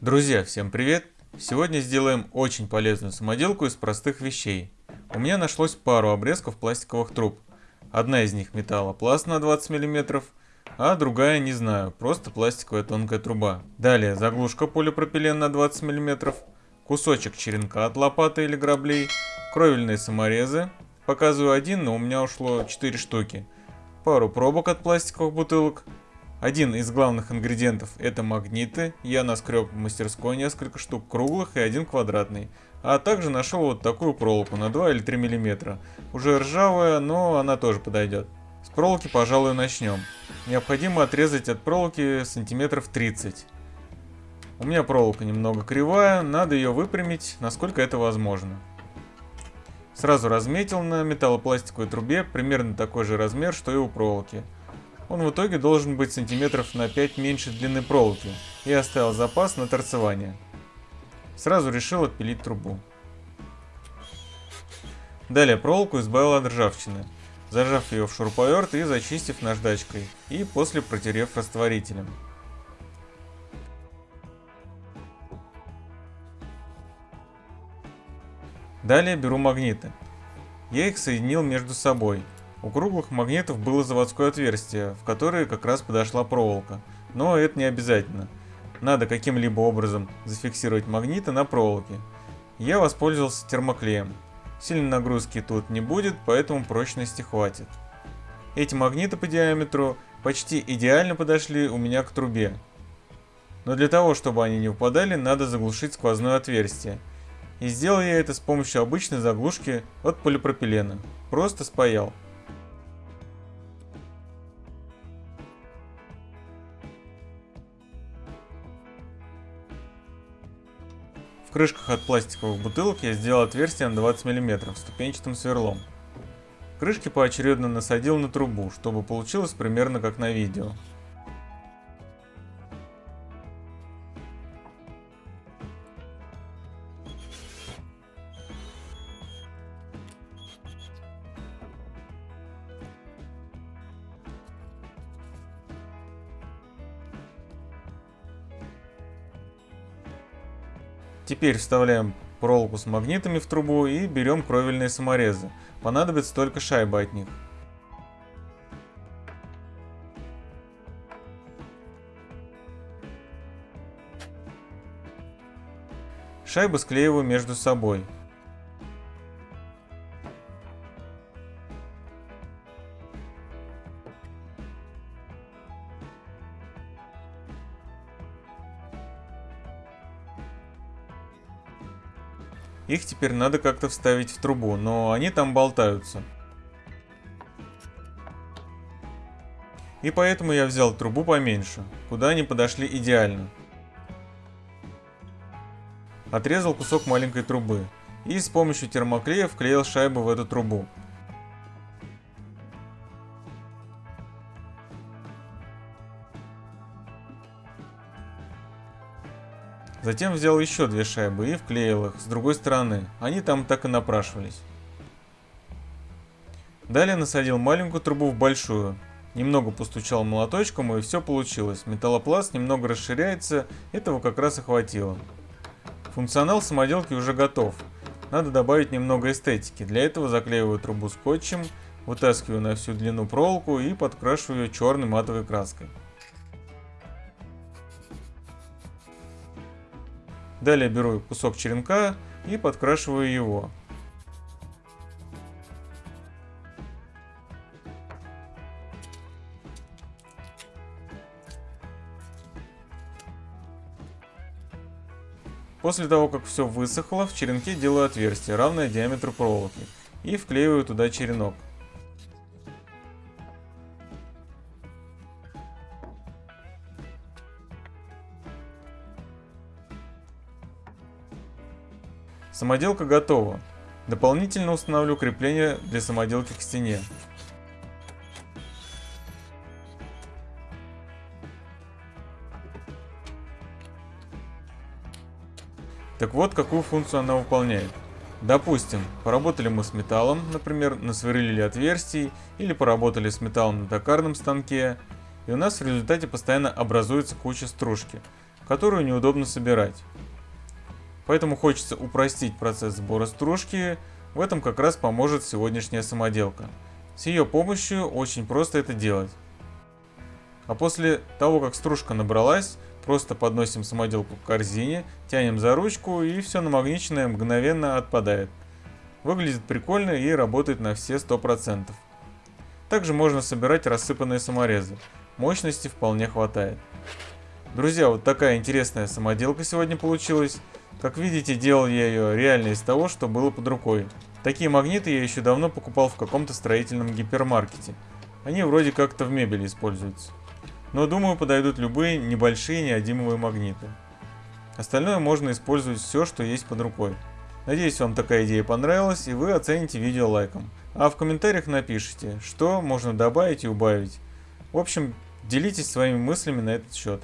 Друзья, всем привет! Сегодня сделаем очень полезную самоделку из простых вещей. У меня нашлось пару обрезков пластиковых труб. Одна из них металлопласт на 20 мм, а другая не знаю, просто пластиковая тонкая труба. Далее заглушка полипропилен на 20 мм, кусочек черенка от лопаты или граблей, кровельные саморезы. Показываю один, но у меня ушло 4 штуки. Пару пробок от пластиковых бутылок, один из главных ингредиентов это магниты, я наскреб в мастерской несколько штук круглых и один квадратный. А также нашел вот такую проволоку на 2 или 3 мм. Уже ржавая, но она тоже подойдет. С проволоки, пожалуй, начнем. Необходимо отрезать от проволоки сантиметров 30. У меня проволока немного кривая, надо ее выпрямить, насколько это возможно. Сразу разметил на металлопластиковой трубе примерно такой же размер, что и у проволоки. Он в итоге должен быть сантиметров на 5 меньше длины проволоки и оставил запас на торцевание. Сразу решил отпилить трубу. Далее проволоку избавил от ржавчины, зажав ее в шуруповерт и зачистив наждачкой, и после протерев растворителем. Далее беру магниты. Я их соединил между собой у круглых магнитов было заводское отверстие, в которое как раз подошла проволока. Но это не обязательно. Надо каким-либо образом зафиксировать магниты на проволоке. Я воспользовался термоклеем. Сильной нагрузки тут не будет, поэтому прочности хватит. Эти магниты по диаметру почти идеально подошли у меня к трубе. Но для того, чтобы они не упадали, надо заглушить сквозное отверстие. И сделал я это с помощью обычной заглушки от полипропилена. Просто спаял. Крышках от пластиковых бутылок я сделал отверстие на 20 мм ступенчатым сверлом. Крышки поочередно насадил на трубу, чтобы получилось примерно как на видео. Теперь вставляем проволоку с магнитами в трубу и берем кровельные саморезы. Понадобится только шайба от них. Шайбы склеиваю между собой. Их теперь надо как-то вставить в трубу, но они там болтаются. И поэтому я взял трубу поменьше, куда они подошли идеально. Отрезал кусок маленькой трубы и с помощью термоклея вклеил шайбу в эту трубу. Затем взял еще две шайбы и вклеил их с другой стороны, они там так и напрашивались. Далее насадил маленькую трубу в большую, немного постучал молоточком и все получилось. Металлопласт немного расширяется, этого как раз и хватило. Функционал самоделки уже готов. Надо добавить немного эстетики. Для этого заклеиваю трубу скотчем, вытаскиваю на всю длину проволоку и подкрашиваю ее черной матовой краской. Далее беру кусок черенка и подкрашиваю его. После того, как все высохло, в черенке делаю отверстие, равное диаметру проволоки, и вклеиваю туда черенок. Самоделка готова. Дополнительно установлю крепление для самоделки к стене. Так вот, какую функцию она выполняет. Допустим, поработали мы с металлом, например, насверлили отверстий, или поработали с металлом на токарном станке, и у нас в результате постоянно образуется куча стружки. которую неудобно собирать. Поэтому хочется упростить процесс сбора стружки, в этом как раз поможет сегодняшняя самоделка. С ее помощью очень просто это делать. А после того, как стружка набралась, просто подносим самоделку к корзине, тянем за ручку и все намагниченное мгновенно отпадает. Выглядит прикольно и работает на все 100%. Также можно собирать рассыпанные саморезы. Мощности вполне хватает. Друзья, вот такая интересная самоделка сегодня получилась. Как видите, делал я ее реально из того, что было под рукой. Такие магниты я еще давно покупал в каком-то строительном гипермаркете. Они вроде как-то в мебели используются. Но думаю подойдут любые небольшие неодимовые магниты. Остальное можно использовать все, что есть под рукой. Надеюсь, вам такая идея понравилась и вы оцените видео лайком. А в комментариях напишите, что можно добавить и убавить. В общем, делитесь своими мыслями на этот счет.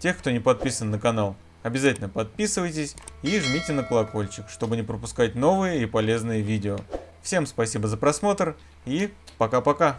Тех, кто не подписан на канал, обязательно подписывайтесь и жмите на колокольчик, чтобы не пропускать новые и полезные видео. Всем спасибо за просмотр и пока-пока.